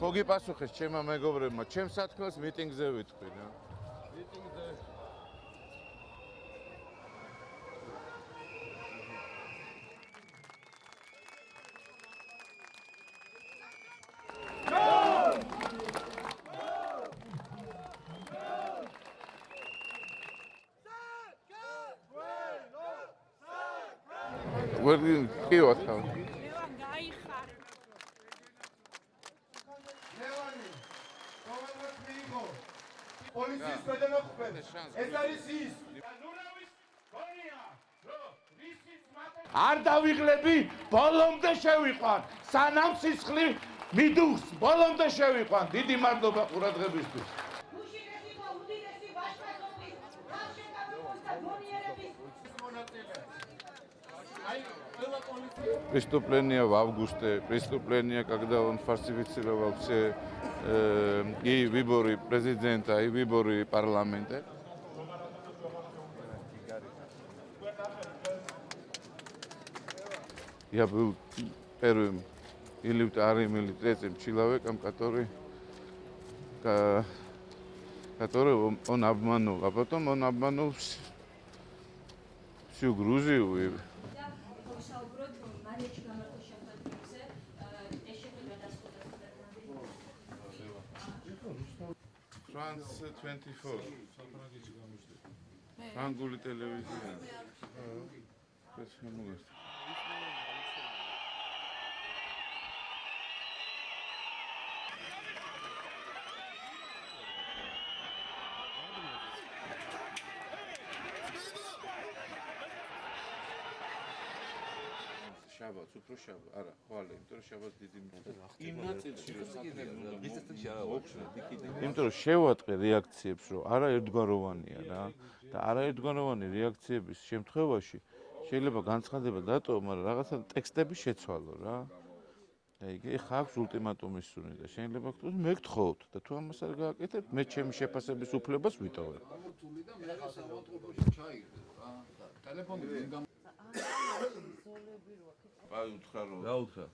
ხო გიპასუხეს ჩემმა მეგობრებმა, ჩემს სათქმელს მიტინგზე ვიტყვი რა. მიტინგზე ვერ კიო თავ. ლევან მიიღო პოლიციის ქვედანაყოფები ეს არის ის არ დავიღლები, ბოლომდე შევიყვან. სანამ სისხლი მიდუხს, ბოლომდე შევიყვან. დიდი მადლობა ყურადღებისთვის. Преступление в августе, преступление, когда он фальсифицировал все э, и выборы президента, и выборы парламента. Я был первым или вторым, или третьим человеком, который, который он, обманул. А потом он обманул вс- всю Грузию. И ვისაუბროთ მარიაჩი გამართო შემოქმედებზე ეს შეხვედრა დასრულდა France 24. ფრანგული ტელევიზია. ეს შემოგესწრა. შაბათს უფრო შაბათ არა ხვალე იმიტომ რომ შაბათს დიდი იმ ნაწილში რომ იმიტომ რომ შევატყე რეაქციებს რომ არა ერთგვაროვანია რა და არა ერთგვაროვანი რეაქციების შემთხვევაში შეიძლება განცხადება დატოვო მაგრამ რაღაცა ტექსტები შეცვალო რა. აი ეხა აქვს ულტიმატუმის სუნი და შეიძლება გქონდეს მე გთხოვთ და თუ ამას არ გააკეთებთ მე ჩემი შეფასების უფლებას ვიტოვებ. თული და მე საავადმყოფოში ჩაიგდო რა. ტელეფონი აი უთხრა რომ რა უთხრა?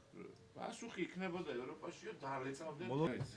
პასუხი იქნებოდა ევროპაშიო და არ ეწავდნენ ეს